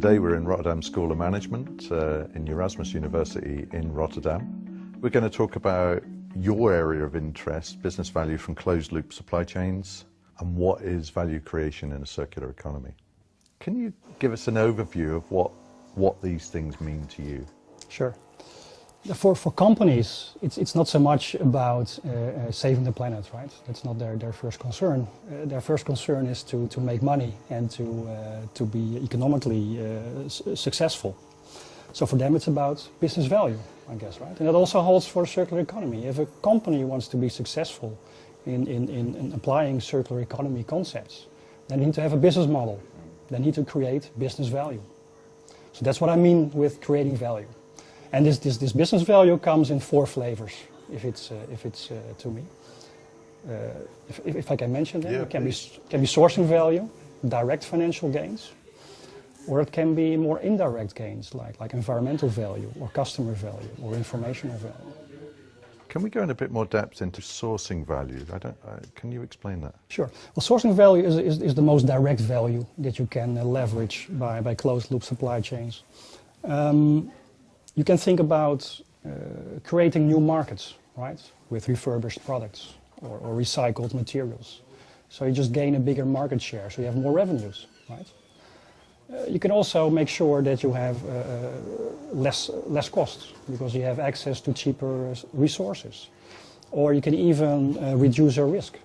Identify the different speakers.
Speaker 1: Today we're in Rotterdam School of Management uh, in Erasmus University in Rotterdam. We're going to talk about your area of interest, business value from closed loop supply chains, and what is value creation in a circular economy. Can you give us an overview of what, what these things mean to you?
Speaker 2: Sure. For, for companies, it's, it's not so much about uh, uh, saving the planet, right? That's not their, their first concern. Uh, their first concern is to, to make money and to, uh, to be economically uh, successful. So for them it's about business value, I guess, right? And that also holds for a circular economy. If a company wants to be successful in, in, in, in applying circular economy concepts, they need to have a business model. They need to create business value. So that's what I mean with creating value. And this, this, this business value comes in four flavors, if it's, uh, if it's uh, to me. Uh, if, if, I can mention them,
Speaker 1: yeah,
Speaker 2: it can be, can be sourcing value, direct financial gains, or it can be more indirect gains, like, like environmental value, or customer value, or informational value.
Speaker 1: Can we go in a bit more depth into sourcing value? I don't, uh, can you explain that?
Speaker 2: Sure. Well, sourcing value is, is, is the most direct value that you can uh, leverage by, by closed loop supply chains. Um, you can think about uh, creating new markets, right, with refurbished products or, or, recycled materials. So you just gain a bigger market share, so you have more revenues, right? Uh, you can also make sure that you have uh, uh less, less costs because you have access to cheaper resources. Or you can even uh, reduce your risk